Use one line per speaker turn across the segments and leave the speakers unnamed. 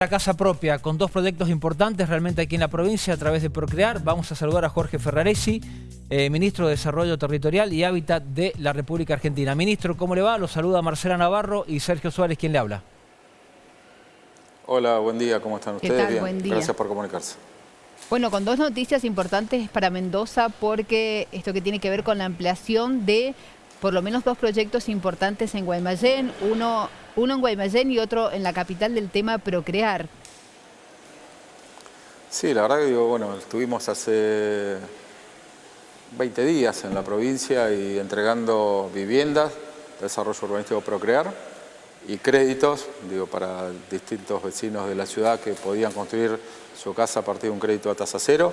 La casa propia con dos proyectos importantes realmente aquí en la provincia a través de Procrear. Vamos a saludar a Jorge Ferraresi, eh, Ministro de Desarrollo Territorial y Hábitat de la República Argentina. Ministro, ¿cómo le va? Lo saluda Marcela Navarro y Sergio Suárez, quien le habla.
Hola, buen día, ¿cómo están ustedes?
Bien, buen día.
gracias por comunicarse.
Bueno, con dos noticias importantes para Mendoza porque esto que tiene que ver con la ampliación de por lo menos dos proyectos importantes en Guaymallén, uno, uno en Guaymallén y otro en la capital del tema Procrear.
Sí, la verdad que digo, bueno, estuvimos hace 20 días en la provincia y entregando viviendas, desarrollo urbanístico Procrear y créditos, digo, para distintos vecinos de la ciudad que podían construir su casa a partir de un crédito a tasa cero.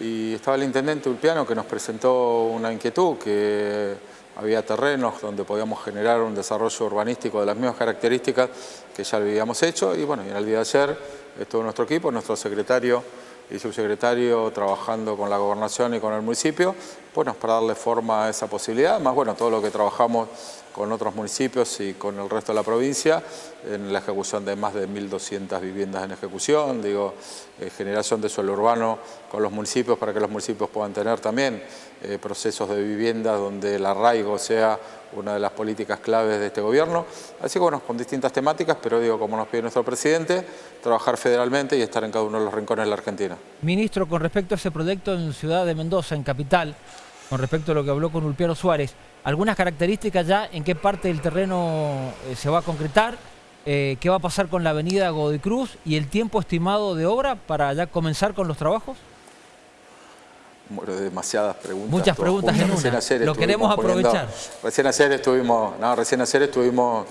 Y estaba el intendente Ulpiano que nos presentó una inquietud que había terrenos donde podíamos generar un desarrollo urbanístico de las mismas características que ya lo habíamos hecho. Y bueno, y en el día de ayer estuvo nuestro equipo, nuestro secretario y subsecretario trabajando con la gobernación y con el municipio, bueno, para darle forma a esa posibilidad, más bueno, todo lo que trabajamos con otros municipios y con el resto de la provincia en la ejecución de más de 1.200 viviendas en ejecución, digo, eh, generación de suelo urbano con los municipios para que los municipios puedan tener también eh, procesos de vivienda donde el arraigo sea una de las políticas claves de este gobierno. Así que bueno, con distintas temáticas, pero digo, como nos pide nuestro presidente, trabajar federalmente y estar en cada uno de los rincones de la Argentina.
Ministro, con respecto a ese proyecto en Ciudad de Mendoza, en Capital, con respecto a lo que habló con Ulpiano Suárez, algunas características ya en qué parte del terreno eh, se va a concretar, eh, qué va a pasar con la avenida Godoy Cruz y el tiempo estimado de obra para ya comenzar con los trabajos?
Bueno, demasiadas preguntas.
Muchas preguntas en una. Lo queremos aprovechar.
Recién ayer estuvimos, no, recién ayer estuvimos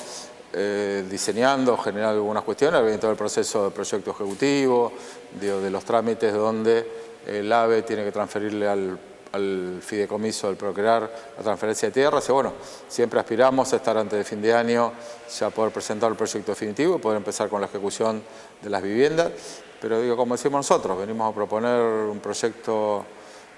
eh, diseñando, generando algunas cuestiones, viendo todo el proceso de proyecto ejecutivo, de los trámites donde el AVE tiene que transferirle al al fideicomiso del Procrear la transferencia de tierras y bueno, siempre aspiramos a estar antes de fin de año ya poder presentar el proyecto definitivo y poder empezar con la ejecución de las viviendas, pero digo, como decimos nosotros, venimos a proponer un proyecto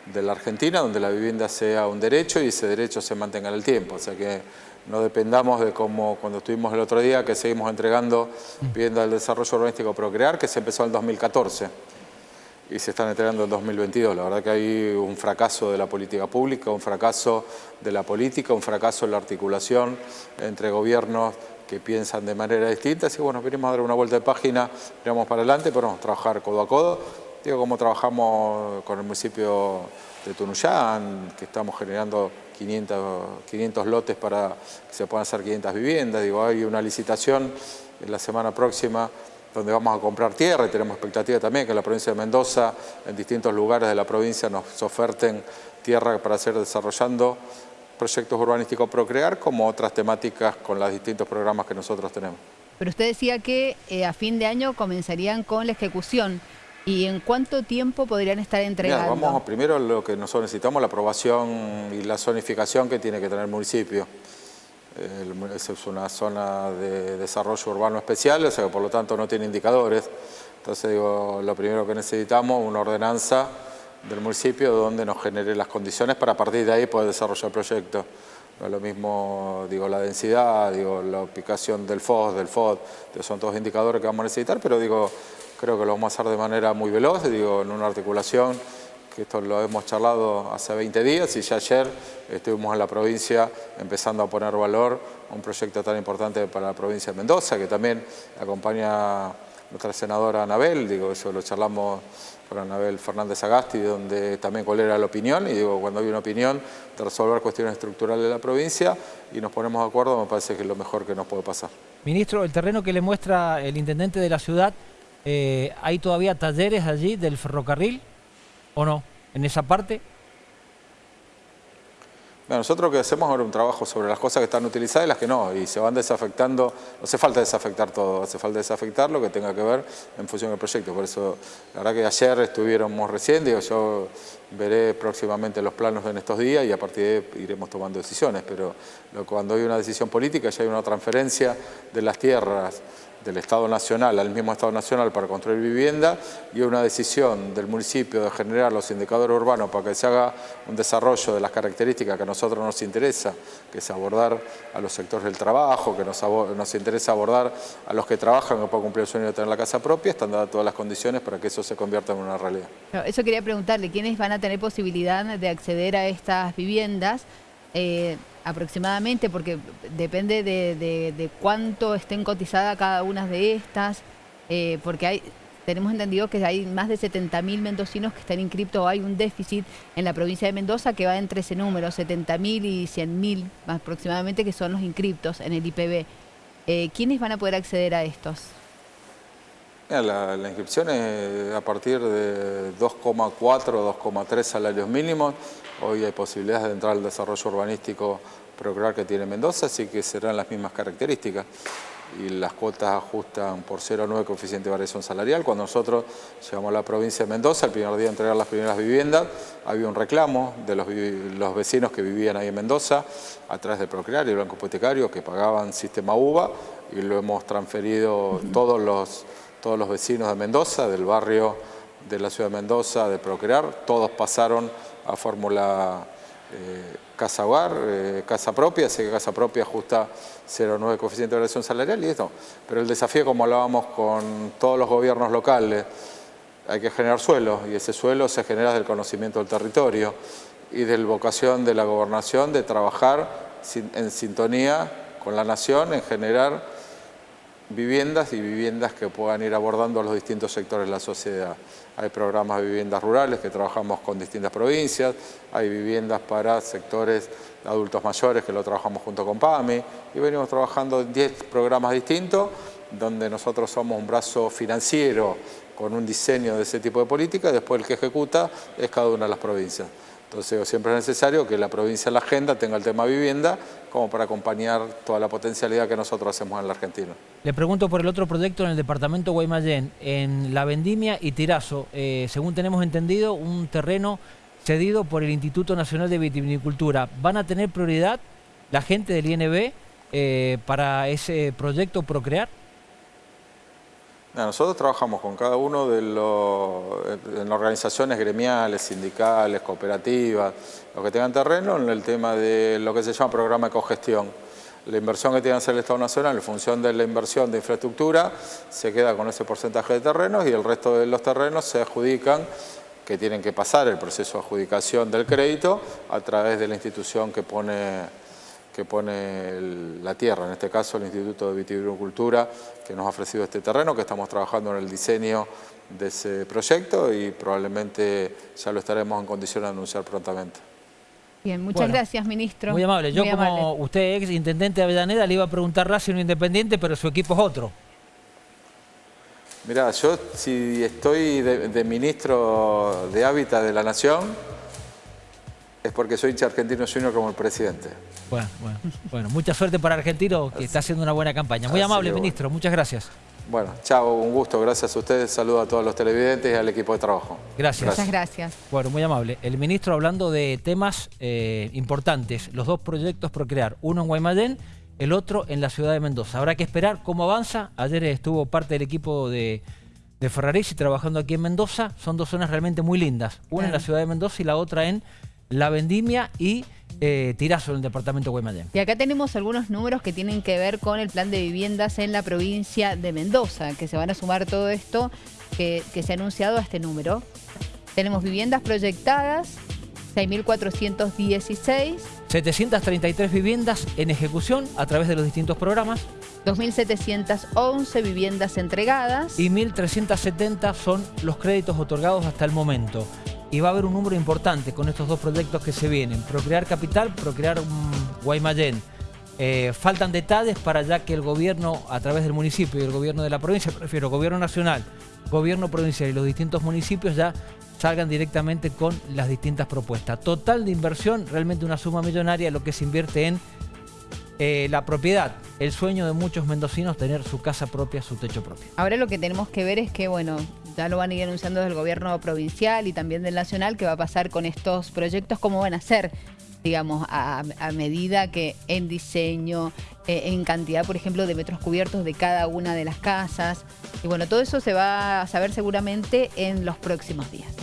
de la Argentina donde la vivienda sea un derecho y ese derecho se mantenga en el tiempo, o sea que no dependamos de como cuando estuvimos el otro día que seguimos entregando vivienda del desarrollo urbanístico Procrear que se empezó en el 2014 y se están entregando en 2022. La verdad que hay un fracaso de la política pública, un fracaso de la política, un fracaso en la articulación entre gobiernos que piensan de manera distinta. Así que bueno, venimos a dar una vuelta de página, miramos para adelante, a trabajar codo a codo. Digo, como trabajamos con el municipio de Tunuyán, que estamos generando 500, 500 lotes para que se puedan hacer 500 viviendas. Digo, hay una licitación en la semana próxima donde vamos a comprar tierra y tenemos expectativa también que en la provincia de Mendoza, en distintos lugares de la provincia nos oferten tierra para seguir desarrollando proyectos urbanísticos Procrear como otras temáticas con los distintos programas que nosotros tenemos.
Pero usted decía que eh, a fin de año comenzarían con la ejecución. ¿Y en cuánto tiempo podrían estar entregando?
vamos primero lo que nosotros necesitamos, la aprobación y la zonificación que tiene que tener el municipio es una zona de desarrollo urbano especial, o sea que por lo tanto no tiene indicadores. Entonces digo, lo primero que necesitamos, una ordenanza del municipio donde nos genere las condiciones para a partir de ahí poder desarrollar el proyecto. No es lo mismo, digo, la densidad, digo, la ubicación del FOD, del FOD, son todos indicadores que vamos a necesitar, pero digo, creo que lo vamos a hacer de manera muy veloz, digo, en una articulación que esto lo hemos charlado hace 20 días y ya ayer estuvimos en la provincia empezando a poner valor a un proyecto tan importante para la provincia de Mendoza, que también acompaña nuestra senadora Anabel, digo, eso lo charlamos con Anabel Fernández Agasti, donde también cuál era la opinión, y digo, cuando hay una opinión de resolver cuestiones estructurales de la provincia y nos ponemos de acuerdo, me parece que es lo mejor que nos puede pasar.
Ministro, el terreno que le muestra el intendente de la ciudad, eh, ¿hay todavía talleres allí del ferrocarril? ¿O no? En esa parte.
nosotros lo que hacemos ahora un trabajo sobre las cosas que están utilizadas y las que no, y se van desafectando, no hace falta desafectar todo, hace falta desafectar lo que tenga que ver en función del proyecto. Por eso, la verdad que ayer estuviéramos recién, digo, yo veré próximamente los planos en estos días y a partir de ahí iremos tomando decisiones, pero cuando hay una decisión política ya hay una transferencia de las tierras del Estado Nacional al mismo Estado Nacional para construir vivienda y una decisión del municipio de generar los indicadores urbanos para que se haga un desarrollo de las características que a nosotros nos interesa, que es abordar a los sectores del trabajo, que nos, nos interesa abordar a los que trabajan que puedan cumplir el sueño de tener la casa propia, están dadas todas las condiciones para que eso se convierta en una realidad.
Eso quería preguntarle, ¿quiénes van a tener posibilidad de acceder a estas viviendas? Eh, aproximadamente, porque depende de, cuánto estén cotizadas cada una de estas, eh, porque hay tenemos entendido que hay más de 70.000 mendocinos que están inscriptos, hay un déficit en la provincia de Mendoza que va entre ese número, 70.000 y 100.000 aproximadamente, que son los inscriptos en el IPB. Eh, ¿Quiénes van a poder acceder a estos?
La, inscripción es a partir de 2,4, 2,3 salarios mínimos. Hoy hay posibilidades de entrar al desarrollo urbanístico procrear que tiene Mendoza, así que serán las mismas características. Y las cuotas ajustan por 0,9 coeficiente de variación salarial. Cuando nosotros llegamos a la provincia de Mendoza, el primer día de entregar las primeras viviendas, había un reclamo de los, vecinos que vivían ahí en Mendoza, a través de Procrear y el Banco Hipotecario, que pagaban sistema UVA, y lo hemos transferido todos los todos los vecinos de Mendoza, del barrio de la ciudad de Mendoza, de Procrear, todos pasaron a fórmula eh, casa hogar, eh, casa propia, así que casa propia ajusta 0,9 coeficiente de variación salarial y esto. Pero el desafío, como hablábamos con todos los gobiernos locales, hay que generar suelo y ese suelo se genera del conocimiento del territorio y de la vocación de la gobernación de trabajar en sintonía con la nación en generar viviendas y viviendas que puedan ir abordando los distintos sectores de la sociedad. Hay programas de viviendas rurales que trabajamos con distintas provincias, hay viviendas para sectores adultos mayores que lo trabajamos junto con PAMI y venimos trabajando en 10 programas distintos donde nosotros somos un brazo financiero con un diseño de ese tipo de política y después el que ejecuta es cada una de las provincias. Entonces siempre es necesario que la provincia la agenda tenga el tema vivienda como para acompañar toda la potencialidad que nosotros hacemos en la Argentina.
Le pregunto por el otro proyecto en el departamento Guaymallén, en La Vendimia y Tirazo, eh, según tenemos entendido, un terreno cedido por el Instituto Nacional de Vitivinicultura. ¿Van a tener prioridad la gente del INB eh, para ese proyecto Procrear?
Nosotros trabajamos con cada uno de los en organizaciones gremiales, sindicales, cooperativas, los que tengan terreno, en el tema de lo que se llama programa de cogestión. La inversión que tiene que hacer el Estado Nacional en función de la inversión de infraestructura se queda con ese porcentaje de terrenos y el resto de los terrenos se adjudican que tienen que pasar el proceso de adjudicación del crédito a través de la institución que pone que pone la tierra, en este caso el Instituto de Vitivinicultura, que nos ha ofrecido este terreno, que estamos trabajando en el diseño de ese proyecto y probablemente ya lo estaremos en condición de anunciar prontamente.
Bien, muchas gracias, ministro.
Muy amable. Yo como usted ex intendente de Avellaneda le iba a preguntar Racing Independiente, pero su equipo es otro.
Mirá, yo si estoy de, de ministro de Hábitat de la Nación, es porque soy hincha argentino junior como el presidente.
Bueno, bueno, bueno, mucha suerte para Argentino, que está haciendo una buena campaña. Muy amable, ministro, muchas gracias.
Bueno, chao, un gusto, gracias a ustedes, saludo a todos los televidentes y al equipo de trabajo.
Gracias.
Muchas gracias.
Bueno, muy amable. El ministro hablando de temas eh, importantes, los dos proyectos Procrear, uno en Guaymallén, el otro en la ciudad de Mendoza. Habrá que esperar cómo avanza. Ayer estuvo parte del equipo de, de Ferraresi trabajando aquí en Mendoza. Son dos zonas realmente muy lindas, una en la ciudad de Mendoza y la otra en La Vendimia y eh, Tirazo en el departamento de Guaymallén.
Y acá tenemos algunos números que tienen que ver con el plan de viviendas en la provincia de Mendoza, que se van a sumar todo esto que, se ha anunciado a este número. Tenemos viviendas proyectadas, 6.416.
733 viviendas en ejecución a través de los distintos programas.
2.711 viviendas entregadas.
Y 1.370 son los créditos otorgados hasta el momento y va a haber un número importante con estos dos proyectos que se vienen. Procrear Capital, Procrear Guaymallén. Eh, faltan detalles para ya que el gobierno, a través del municipio y el gobierno de la provincia, prefiero gobierno nacional, gobierno provincial y los distintos municipios ya salgan directamente con las distintas propuestas. Total de inversión, realmente una suma millonaria, lo que se invierte en eh, la propiedad, el sueño de muchos mendocinos tener su casa propia, su techo propio.
Ahora lo que tenemos que ver es que, bueno, ya lo van a ir anunciando desde el gobierno provincial y también del nacional, que va a pasar con estos proyectos, cómo van a ser. digamos, a, medida que en diseño, eh, en cantidad, por ejemplo, de metros cubiertos de cada una de las casas. Y bueno, todo eso se va a saber seguramente en los próximos días.